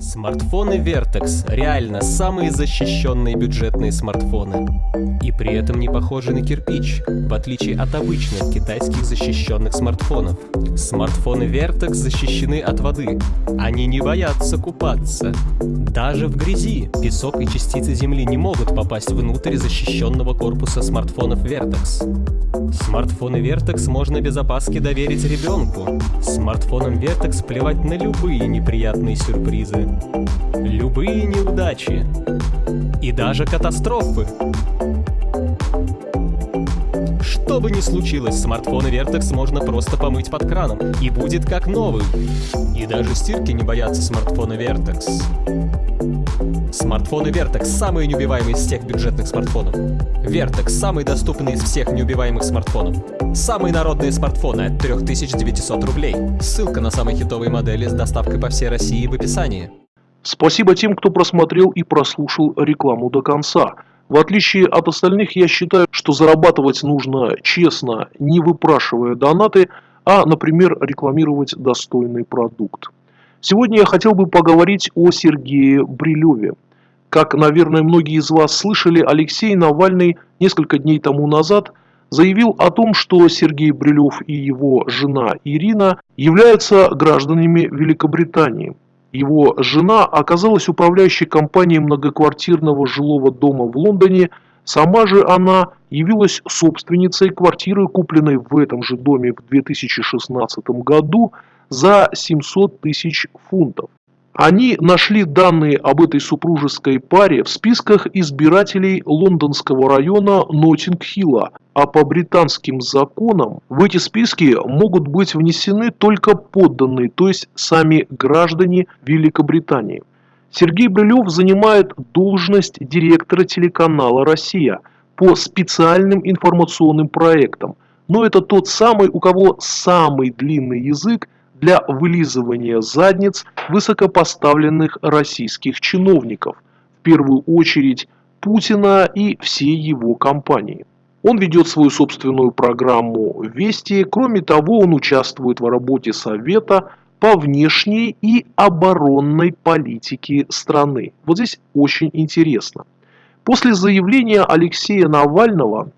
Смартфоны Vertex реально самые защищенные бюджетные смартфоны. И при этом не похожи на кирпич, в отличие от обычных китайских защищенных смартфонов. Смартфоны Vertex защищены от воды. Они не боятся купаться. Даже в грязи песок и частицы земли не могут попасть внутрь защищенного корпуса смартфонов Vertex. Смартфоны Vertex можно без опаски доверить ребенку. Смартфонам Vertex плевать на любые неприятные сюрпризы любые неудачи и даже катастрофы. Что бы ни случилось, смартфоны Vertex можно просто помыть под краном, и будет как новый. И даже стирки не боятся смартфона Vertex. Смартфоны Vertex – самые неубиваемые из всех бюджетных смартфонов. Vertex – самый доступный из всех неубиваемых смартфонов. Самые народные смартфоны от 3900 рублей. Ссылка на самые хитовые модели с доставкой по всей России в описании. Спасибо тем, кто просмотрел и прослушал рекламу до конца. В отличие от остальных, я считаю, что зарабатывать нужно честно, не выпрашивая донаты, а, например, рекламировать достойный продукт. Сегодня я хотел бы поговорить о Сергее Брилеве. Как, наверное, многие из вас слышали, Алексей Навальный несколько дней тому назад заявил о том, что Сергей Брилев и его жена Ирина являются гражданами Великобритании. Его жена оказалась управляющей компанией многоквартирного жилого дома в Лондоне, сама же она явилась собственницей квартиры, купленной в этом же доме в 2016 году за 700 тысяч фунтов. Они нашли данные об этой супружеской паре в списках избирателей лондонского района Ноттинг-Хилла, а по британским законам в эти списки могут быть внесены только подданные, то есть сами граждане Великобритании. Сергей Брилев занимает должность директора телеканала «Россия» по специальным информационным проектам. Но это тот самый, у кого самый длинный язык для вылизывания задниц высокопоставленных российских чиновников, в первую очередь Путина и всей его компании. Он ведет свою собственную программу «Вести», кроме того, он участвует в работе Совета по внешней и оборонной политике страны. Вот здесь очень интересно. После заявления Алексея Навального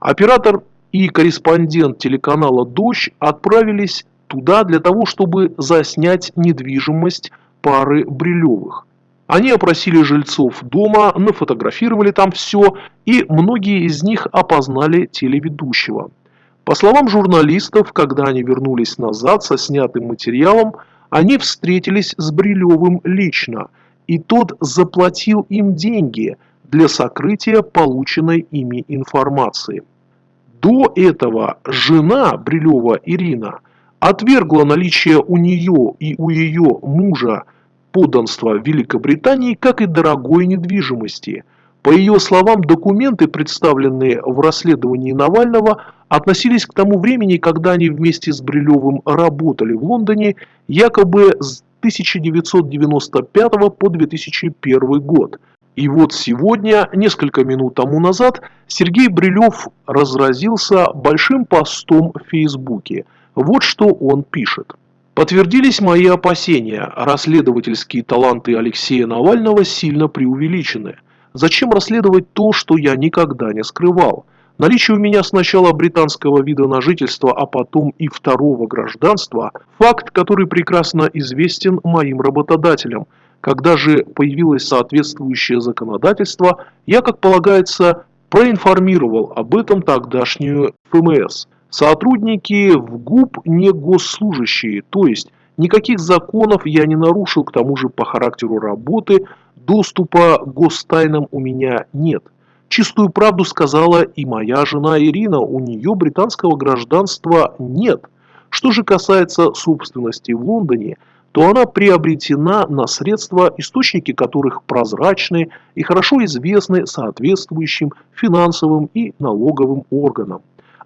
оператор и корреспондент телеканала «Дождь» отправились туда для того, чтобы заснять недвижимость пары Брилевых. Они опросили жильцов дома, нафотографировали там все, и многие из них опознали телеведущего. По словам журналистов, когда они вернулись назад со снятым материалом, они встретились с Брилевым лично, и тот заплатил им деньги для сокрытия полученной ими информации. До этого жена Брилева Ирина – отвергла наличие у нее и у ее мужа подданства Великобритании, как и дорогой недвижимости. По ее словам, документы, представленные в расследовании Навального, относились к тому времени, когда они вместе с Брилевым работали в Лондоне, якобы с 1995 по 2001 год. И вот сегодня, несколько минут тому назад, Сергей Брилев разразился большим постом в Фейсбуке – вот что он пишет. Подтвердились мои опасения, расследовательские таланты Алексея Навального сильно преувеличены. Зачем расследовать то, что я никогда не скрывал? Наличие у меня сначала британского вида на жительство, а потом и второго гражданства – факт, который прекрасно известен моим работодателям. Когда же появилось соответствующее законодательство, я, как полагается, проинформировал об этом тогдашнюю ФМС. Сотрудники в ГУП не госслужащие, то есть никаких законов я не нарушил, к тому же по характеру работы доступа к гостайнам у меня нет. Чистую правду сказала и моя жена Ирина, у нее британского гражданства нет. Что же касается собственности в Лондоне, то она приобретена на средства, источники которых прозрачны и хорошо известны соответствующим финансовым и налоговым органам.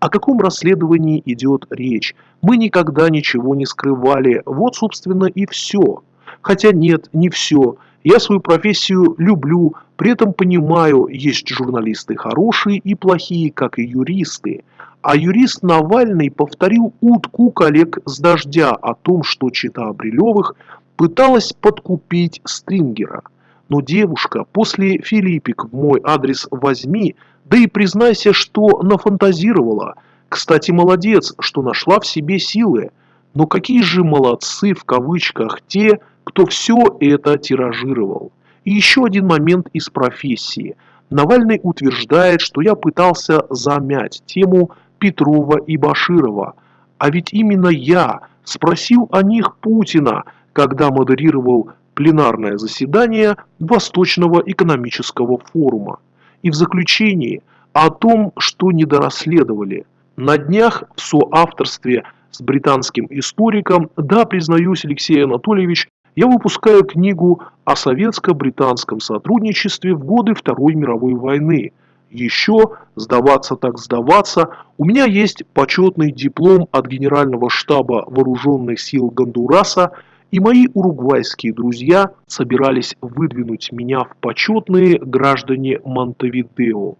О каком расследовании идет речь? Мы никогда ничего не скрывали. Вот, собственно, и все. Хотя нет, не все. Я свою профессию люблю, при этом понимаю, есть журналисты хорошие и плохие, как и юристы. А юрист Навальный повторил утку коллег с дождя о том, что чита Брилевых пыталась подкупить Стрингера. Но девушка после Филиппик в мой адрес возьми, да и признайся, что нафантазировала. Кстати, молодец, что нашла в себе силы. Но какие же молодцы в кавычках те, кто все это тиражировал. И еще один момент из профессии. Навальный утверждает, что я пытался замять тему Петрова и Баширова. А ведь именно я спросил о них Путина, когда модерировал пленарное заседание Восточного экономического форума. И в заключении о том, что недорасследовали. На днях в соавторстве с британским историком, да, признаюсь, Алексей Анатольевич, я выпускаю книгу о советско-британском сотрудничестве в годы Второй мировой войны. Еще, сдаваться так сдаваться, у меня есть почетный диплом от Генерального штаба Вооруженных сил Гондураса, и мои уругвайские друзья собирались выдвинуть меня в почетные граждане Монтевидео.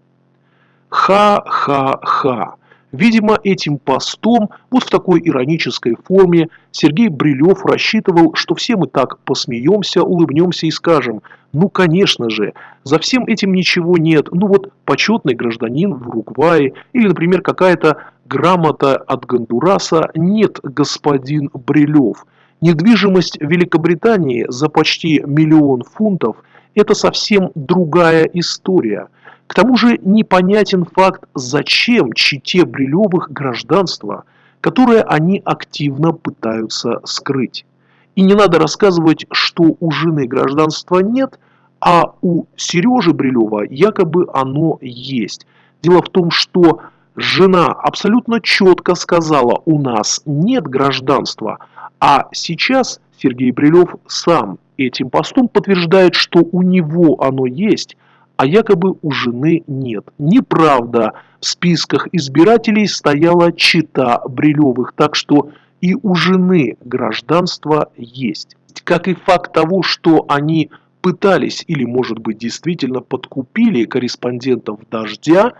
Ха-ха-ха. Видимо, этим постом, вот в такой иронической форме, Сергей Брилев рассчитывал, что все мы так посмеемся, улыбнемся и скажем, ну, конечно же, за всем этим ничего нет, ну вот почетный гражданин в Уругвае или, например, какая-то грамота от Гондураса, нет, господин Брилев. Недвижимость Великобритании за почти миллион фунтов – это совсем другая история – к тому же непонятен факт, зачем чите Брилевых гражданство, которое они активно пытаются скрыть. И не надо рассказывать, что у жены гражданства нет, а у Сережи Брилева якобы оно есть. Дело в том, что жена абсолютно четко сказала, у нас нет гражданства, а сейчас Сергей Брилев сам этим постом подтверждает, что у него оно есть, а якобы у жены нет. Неправда. В списках избирателей стояла чита Брилевых, так что и у жены гражданство есть. Как и факт того, что они пытались или, может быть, действительно подкупили корреспондентов «Дождя»,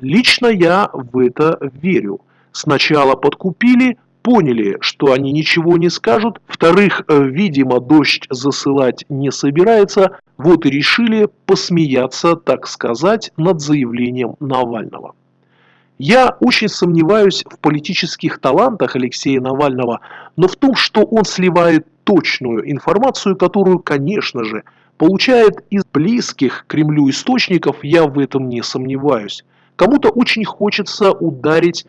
лично я в это верю. Сначала подкупили, поняли, что они ничего не скажут, вторых, э, видимо, дождь засылать не собирается, вот и решили посмеяться, так сказать, над заявлением Навального. Я очень сомневаюсь в политических талантах Алексея Навального, но в том, что он сливает точную информацию, которую, конечно же, получает из близких Кремлю источников, я в этом не сомневаюсь. Кому-то очень хочется ударить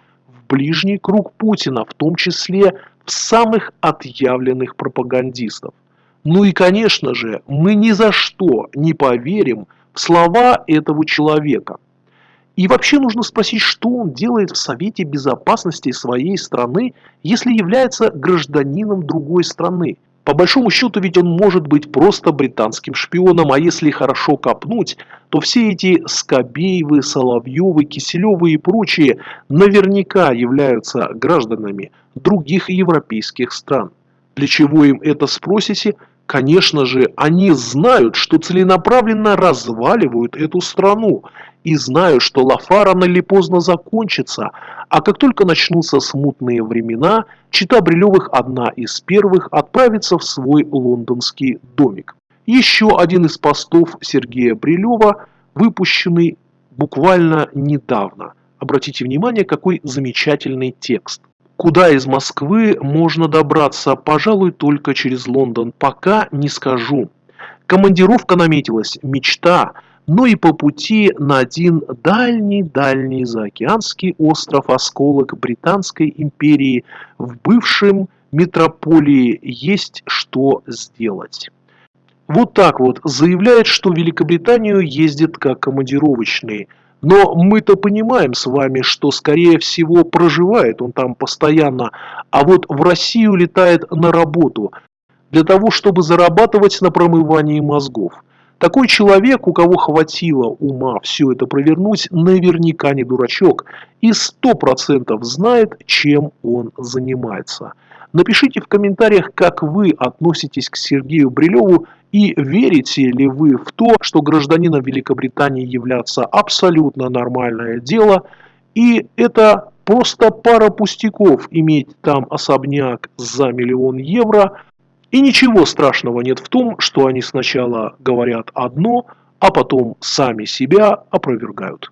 ближний круг Путина, в том числе в самых отъявленных пропагандистов. Ну и, конечно же, мы ни за что не поверим в слова этого человека. И вообще нужно спросить, что он делает в Совете Безопасности своей страны, если является гражданином другой страны. По большому счету ведь он может быть просто британским шпионом, а если хорошо копнуть, то все эти Скобеевы, Соловьевы, Киселевы и прочие наверняка являются гражданами других европейских стран. Для чего им это спросите? Конечно же, они знают, что целенаправленно разваливают эту страну и знают, что Лафа рано или поздно закончится, а как только начнутся смутные времена, Чита Брилевых одна из первых отправится в свой лондонский домик. Еще один из постов Сергея Брилева, выпущенный буквально недавно. Обратите внимание, какой замечательный текст. Куда из Москвы можно добраться, пожалуй, только через Лондон, пока не скажу. Командировка наметилась, мечта, но и по пути на один дальний-дальний заокеанский остров осколок Британской империи в бывшем метрополии есть что сделать. Вот так вот заявляет, что в Великобританию ездит как командировочный – но мы-то понимаем с вами, что скорее всего проживает он там постоянно, а вот в Россию летает на работу, для того, чтобы зарабатывать на промывании мозгов. Такой человек, у кого хватило ума все это провернуть, наверняка не дурачок и сто процентов знает, чем он занимается. Напишите в комментариях, как вы относитесь к Сергею Брилеву и верите ли вы в то, что гражданином Великобритании являться абсолютно нормальное дело, и это просто пара пустяков иметь там особняк за миллион евро, И ничего страшного нет в том, что они сначала говорят одно, а потом сами себя опровергают.